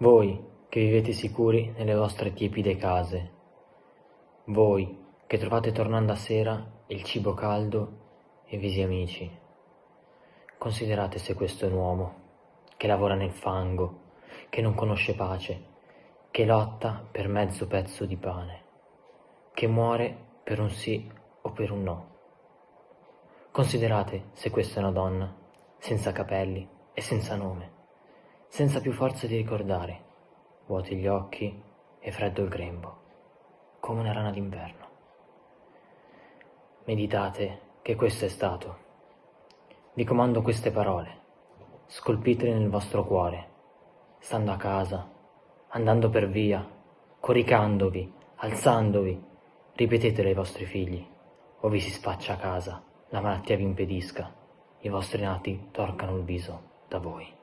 Voi che vivete sicuri nelle vostre tiepide case, voi che trovate tornando a sera il cibo caldo e visi amici, considerate se questo è un uomo che lavora nel fango, che non conosce pace, che lotta per mezzo pezzo di pane, che muore per un sì o per un no. Considerate se questa è una donna, senza capelli e senza nome, senza più forza di ricordare, vuoti gli occhi e freddo il grembo, come una rana d'inverno. Meditate che questo è stato. Vi comando queste parole, scolpitele nel vostro cuore, stando a casa, andando per via, coricandovi, alzandovi, ripetetele ai vostri figli, o vi si spaccia a casa, la malattia vi impedisca, i vostri nati torcano il viso da voi.